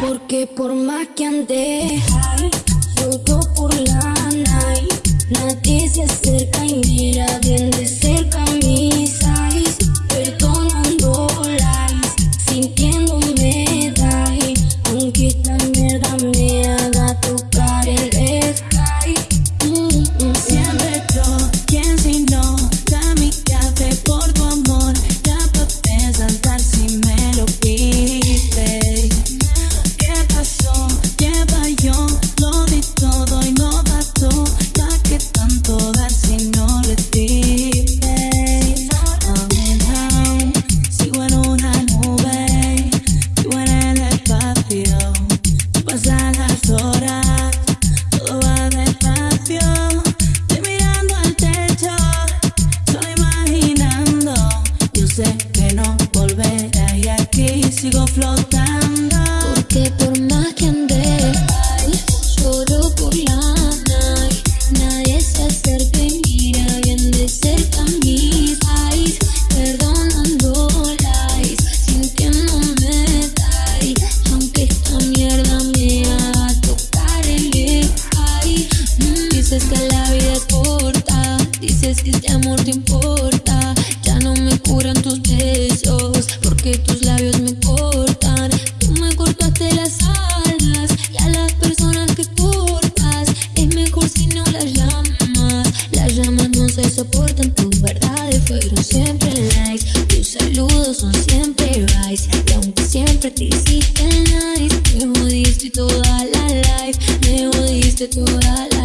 Porque por más que ande lloro por la Porque por más que high, lloro por la night. Nadie se acerca y mira bien de cerca mis eyes. Perdonando lies, sintiéndome die. Aunque esta mierda me haga tocar el sky. Mm, dices que la vida es corta, dices que este amor te importa. Ya no me curan tus besos, porque tus labios me cortan. Saludos son siempre rice. Y aunque siempre te hiciste nice, me jodiste toda la life. Me jodiste toda la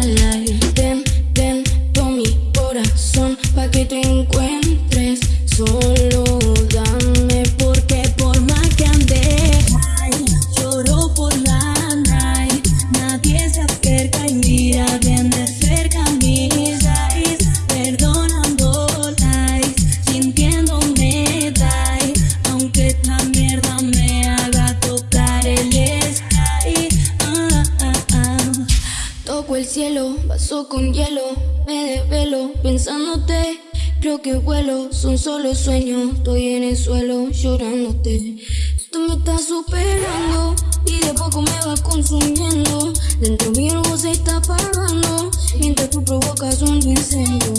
el cielo, vaso con hielo, me desvelo pensándote. Creo que vuelo, son solo sueños, estoy en el suelo llorándote. Tú me estás superando y de poco me vas consumiendo. Dentro mío algo se está apagando mientras tú provocas un incendio.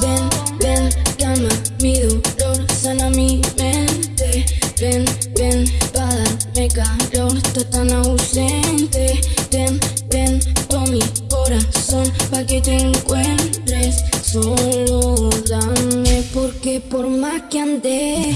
Ven, ven, calma mi dolor, sana mi mente. Ven, ven, para darme calor, estás tan que te encuentres. Solo dame, porque por más que ande